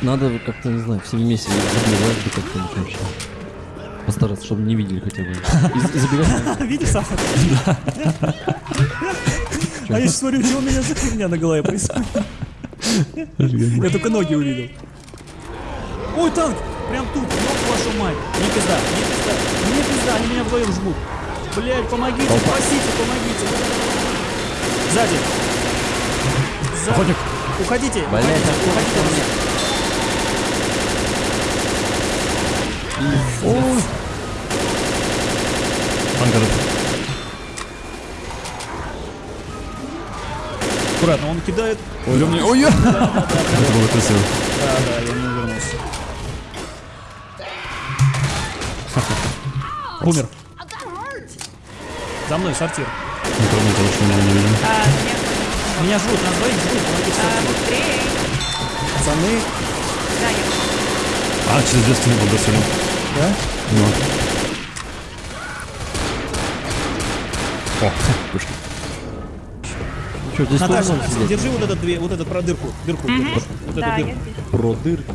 Надо как-то, не знаю, всеми вместе забивать бы как-то вообще. Постараться, чтобы не видели хотя бы. Видишь, Саша? А я сейчас смотрю, что у меня за фигня на голове происходит. Я только ноги увидел. Ой, танк! Прям тут, ёб вашу мать. Не пизда, не пизда, не пизда, они меня вдвоем жмут. Блять, помогите, спасите, помогите. Сзади. Сзади. Уходите, уходите, уходите этот. Аккуратно, он кидает. Ой, ой, ой, Это было красиво. Да, да, я не увернулся. Умер. За мной сортир. Не того, что меня не нет. Меня жрут, нас двоих жрут, помогите А, сортиру. быстрее. Пацаны, Да, я А, через две стены был досылен. да? Ну. О, пошли. Что, здесь Наташа, держи вот этот две, вот этот про дырку, дырку, дырку. Вот эту Да, я дырку. Про дырку.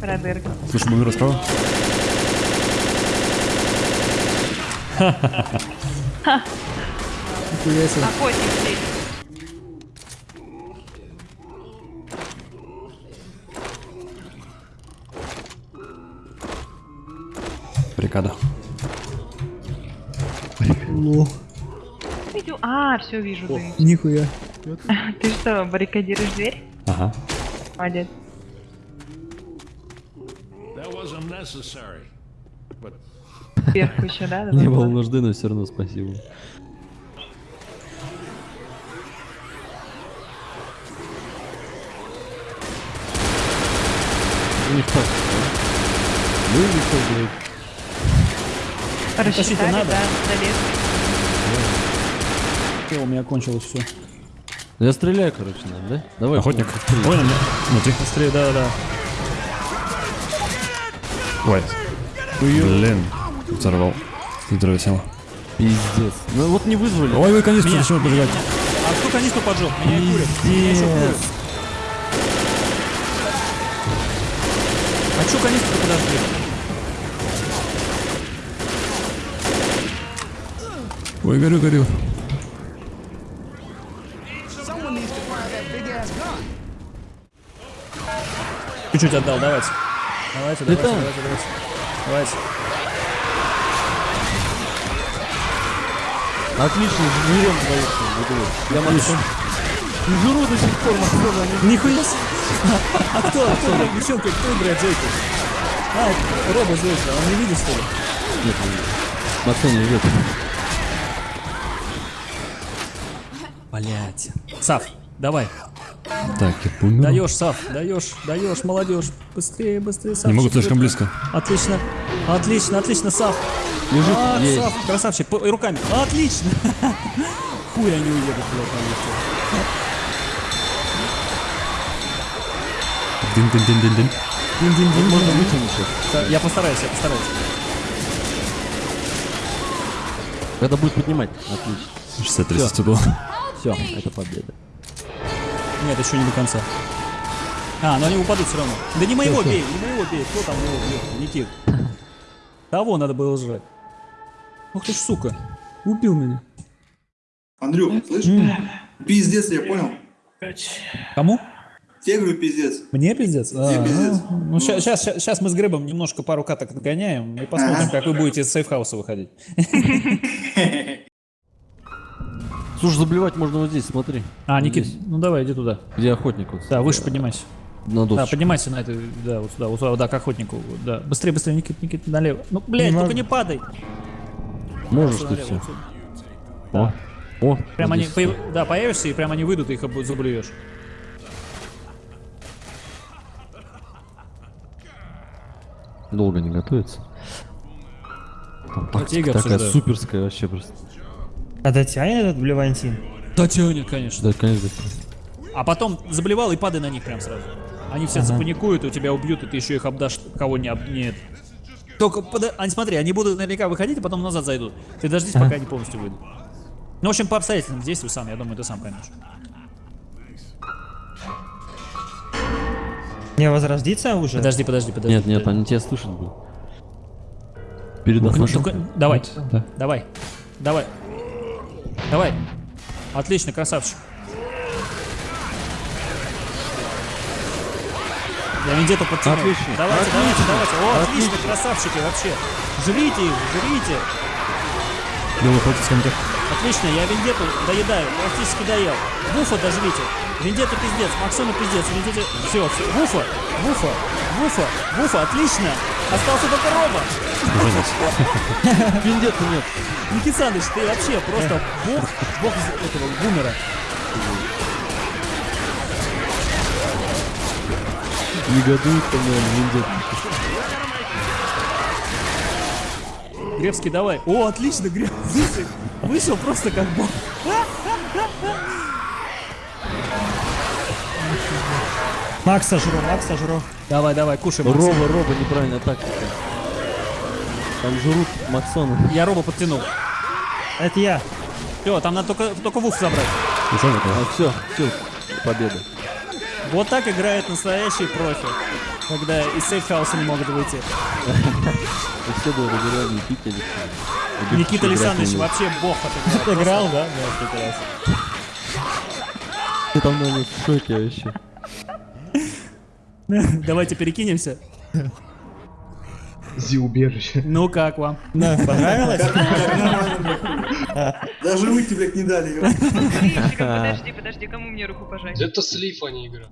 Про дырку. Слушай, бумер справа. Охотник здесь. Бригада. Лох. Видел? А, все вижу. ты. Нихуя. Ты что, баррикадируешь дверь? Ага. Молодец. But Сверху еще, да? Не было нужды, но все равно спасибо. Ну или что, блядь? Рассчитали, надо? да, у меня кончилось все. Я стреляю, короче, нам, да? Давай. Охотник. Ой, на меня. Внутри. Быстрее, да, да. Ой. Блин. Взорвал. Здравия всем. Пиздец. Ну вот не вызвали. Ой, вы канистру зачем поджигать? А кто канистру поджег? Меня и курят. Меня еще курят. А чё канистру подожгли? Ой, горю, горю. Чуть-чуть отдал, давайте. Давайте, давайте, давайте, давайте. Давайте. Отлично, жрем двоих. Я могу. Жру до сих пор, Максона, Нихуя себе. А кто, а кто играет девчонка, кто играет Зойку? А, Роба Зойка, он не видит, что ли? Нет, Максон не идет. Блять. Сав, давай. Так, я помню. Даешь, Сав, даешь, даешь, молодежь. Быстрее, быстрее, Сав. Не могу слишком близко. Отлично, отлично, отлично, Сав. Лежит. А, Есть. Сав, красавчик, по- руками. Отлично. Хуй они уедут, блядь, на лифте. Дин-дин-дин-дин-дин. Дин-дин-дин. Можно вытянуть Я постараюсь, я постараюсь. Когда будет поднимать. Отлично. 60-30 было. Все, это победа. Нет, еще не до конца. А, но они упадут все равно. Да не моего бей, не моего бей. Кто там его бьет? Никит. Того надо было жрать. Ух ты ж, сука. Убил меня. Андрюх, слышишь? Пиздец, я понял. Кому? Тебе говорю пиздец. Мне пиздец? А, Тебе пиздец. Ну, ну сейчас, сейчас, сейчас мы с Грибом немножко пару каток отгоняем и посмотрим, Ага. как вы будете из сейфхауса выходить. Слушай, заблевать можно вот здесь, смотри. А, Никит, Здесь. ну давай, иди туда. Где охотник вот. Да, выше поднимайся. На Да, досочку. поднимайся на это, да, вот сюда, вот сюда, да, к охотнику, да. Быстрее, быстрее, Никит, Никит, налево. Ну, блядь, только не падай. Можешь ты все. О, о. Прям они, появ- да, появишься, и прям они выйдут, и их заблюешь. Долго не готовится. Там тактика такая обсуждаю. суперская вообще просто. А дотянет этот Блевантин? Да тянет, конечно. Да, конечно. А потом заблевал и падай на них прям сразу. Они все запаникуют, и тебя убьют, и ты еще их обдашь, кого не об... Нет. Только, пода- они, смотри, они будут наверняка выходить, а потом назад зайдут. Ты дождись, пока они полностью выйдут. Ну, в общем, по обстоятельствам действуй сам, я думаю, ты сам поймешь. Не возродится уже? Подожди, подожди, подожди. Нет, нет, они тебя слышат будут. Передаст Ну, нашим. только- Давай, Да. давай, давай. Давай. Отлично, красавчик. Я вендетту подтянул. Отлично, Давайте, давайте, давайте. О, отлично, красавчики вообще. Жрите их, жрите. Белый хватит с комитет. Отлично, я вендетту доедаю, практически доел. Вуфа дожрите. Вендетта пиздец, Максону пиздец, вендетта... Все, все. Вуфа, Вуфа, Вуфа, Вуфа, отлично. Остался только Рома. Вендетты нет. Никит Саныч, ты вообще просто бог, бог из этого бумера. Негодует, по-моему, вендетты. Гребский, давай. О, отлично, Гребский. Вышел просто как бог. Макса жру, Макса жру. Давай, давай, кушай, Макс. Роба, Роба, неправильная тактика. Там жрут Максона. Я Роба подтянул. Это я. Все, там надо только, только вуф забрать. Такой. А все, все, победа. Вот так играет настоящий профи. Когда из сейфхауса не могут выйти. И все благодаря Никите Александровичу. Никита Александрович вообще бог отыграл. Играл, да? Да, прекрасно. Ты там, наверное, в шоке вообще. Давайте перекинемся. Зи-убежище. Ну как вам? Да, понравилось? Даже выйти, блядь, не дали. Подожди, подожди, подожди, кому мне руку пожать? Это слив, а не игра.